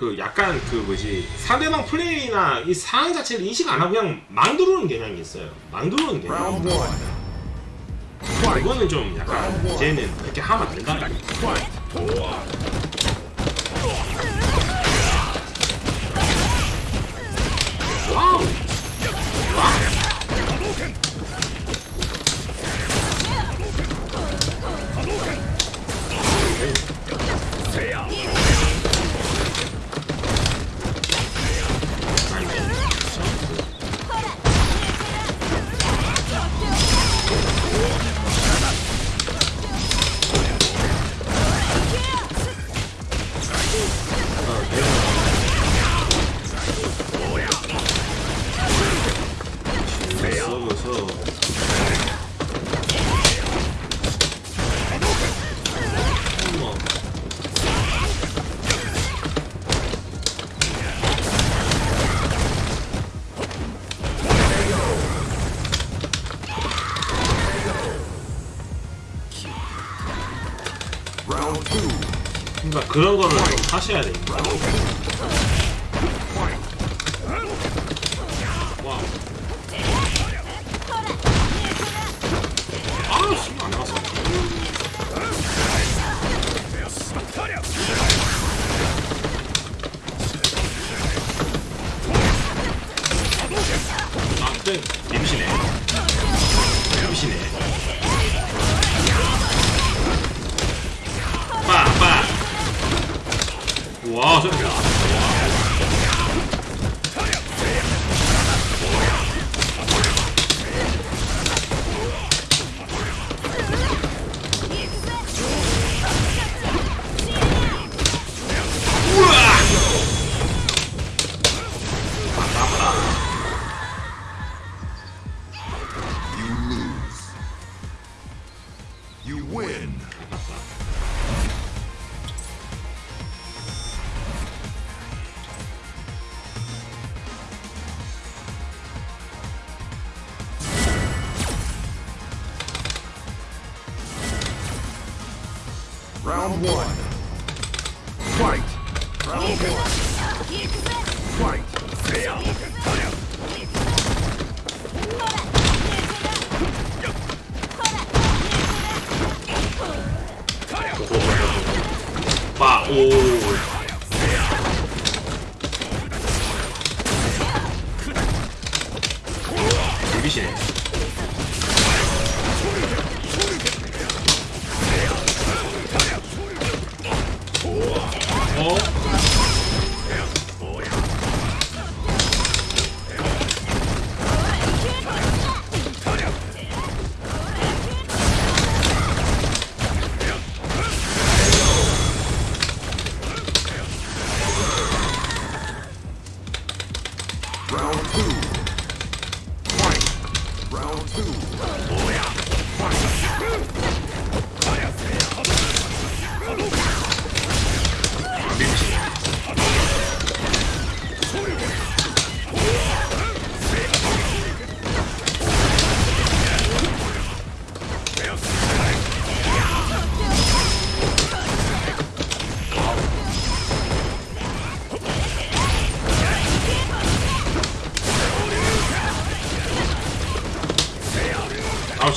그 약간 그 뭐지 상대방 플레이나 이 상황 자체를 인식 안 하고 그냥 막 들어오는 경향이 있어요. 막 들어오는 경향. Round one. Fight. 이거는 좀 약간 이제는 그렇게 하면 안 된다. Fight. Wow. 그러니까 그런 거를 좀 하셔야 돼. 와. 아, 씨발 안 나왔어. 아, 네. 임시네. 와, 저기. lose. You win. One. Fight. Round one. Fight. 빠, 오. 비비시네. 아.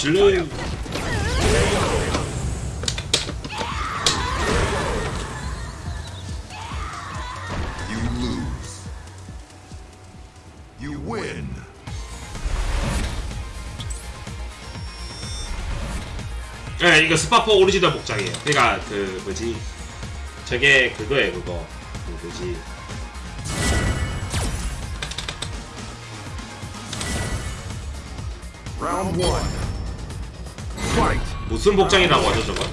You win. 예, 이거 스파포 오리지널 복장이에요. 그러니까 그 뭐지? 저게 그거예요, 그거. 그 뭐지? One. Fight. 무슨 복장이라고 하죠, 저거?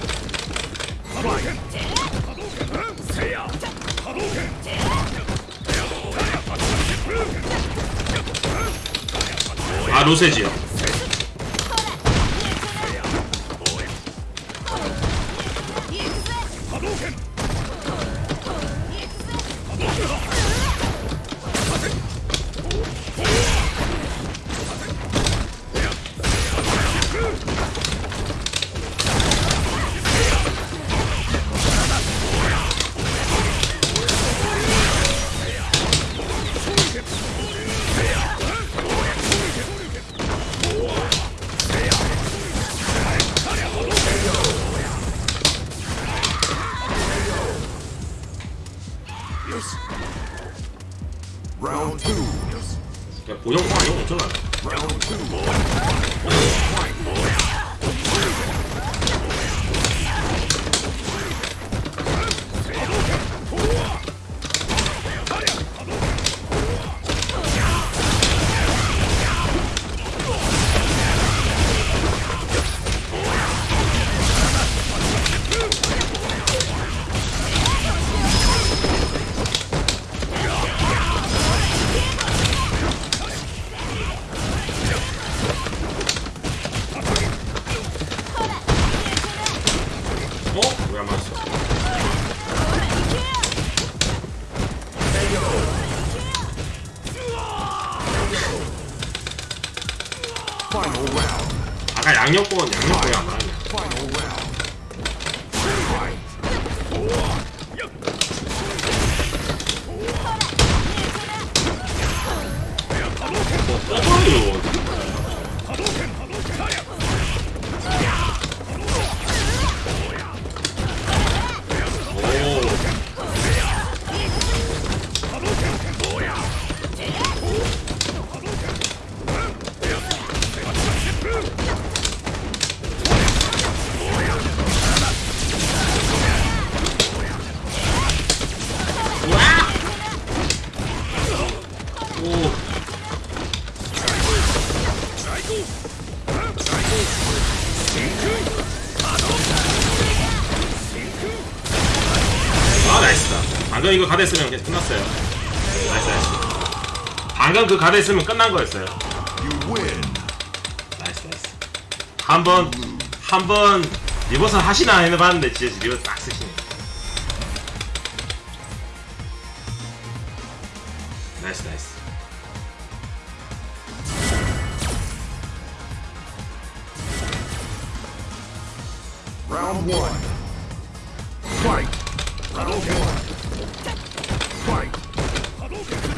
아, 로세지요. 아까 양력권 양력권이 안 맞았네. 방금 이거 가드 했으면 그냥 끝났어요. Nice 방금 그 가드 했으면 끝난 거였어요. Nice nice. 한번 한번 reverse 하시나 해봤는데 진짜 reverse 딱 쓰시네. Nice nice. 라운드 1 파이트 라운드 1 Joker.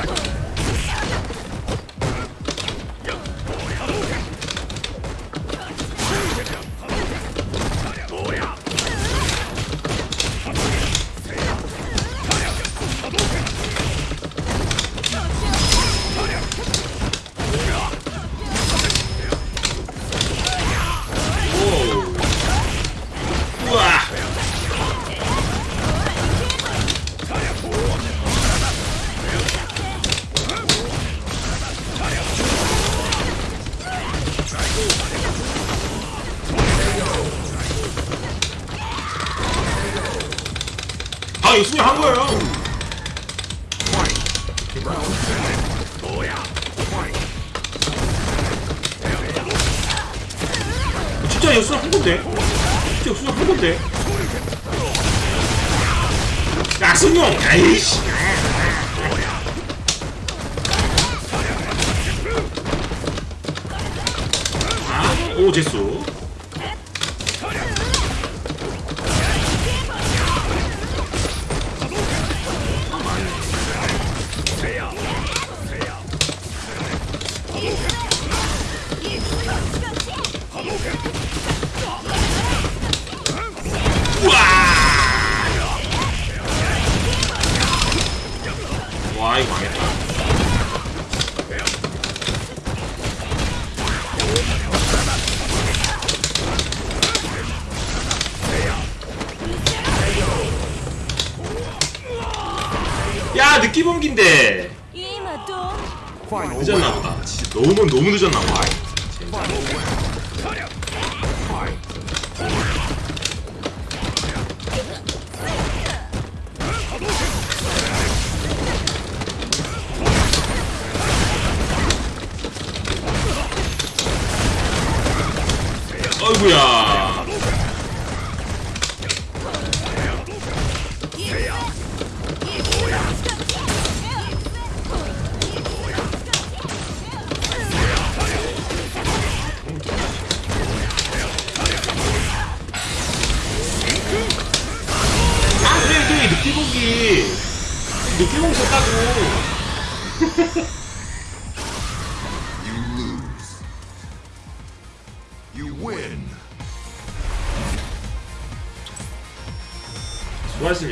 아 이거 수비한 거예요. 진짜 이거 수비한 건데? 진짜 이거 수비한 건데? 야 승용! 아이씨! 아, 오 제수 야 느낌 옮긴데. 늦었나보다. 진짜 너무 너무 늦었나보다 어이구야. Lose. You win. 수고하셨습니다